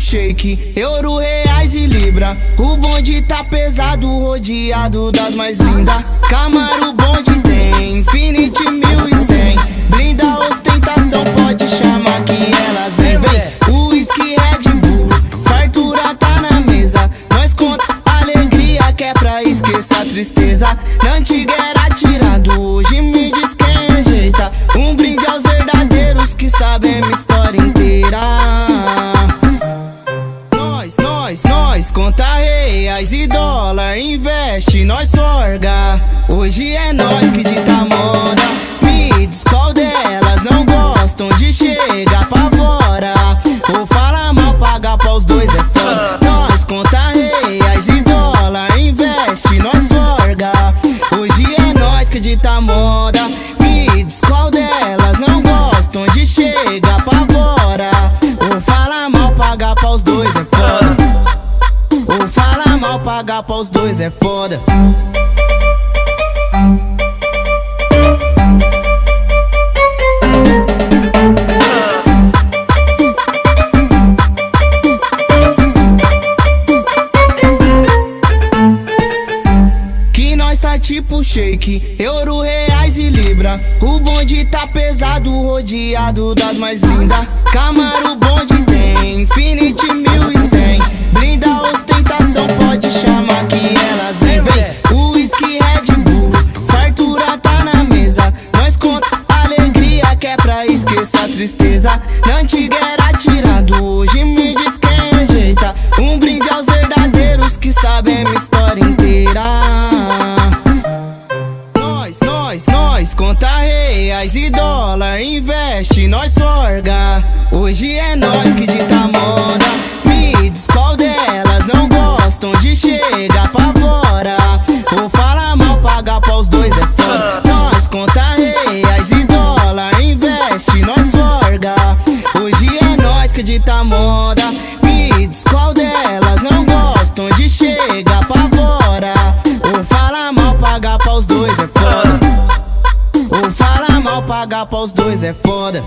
shake, euro, reais e libra. O bonde tá pesado, rodeado das mais lindas. Camaro bonde tem, Infinity 1100. Blinda ostentação, pode chamar que elas vem. Vem, whisky Red Bull, fartura tá na mesa. Nós conta alegria que é pra esquecer a tristeza. Na antiga investe, nós sorga. Hoje é nós que dita moda. Me diz qual delas não gostam de chegar pavora. Ou fala mal, paga pra os dois é foda. Nós conta reais e dólar, investe, nós sorga. Hoje é nós que dita moda. Fala mal, paga pra os dois é foda. Que nós tá tipo shake, euro, reais e libra. O bonde tá pesado, rodeado das mais lindas. Camaro bonde tem, Infinity reais e dólar, investe, nós sorga. Hoje é nós que dita moda. Paga pra os dois é foda.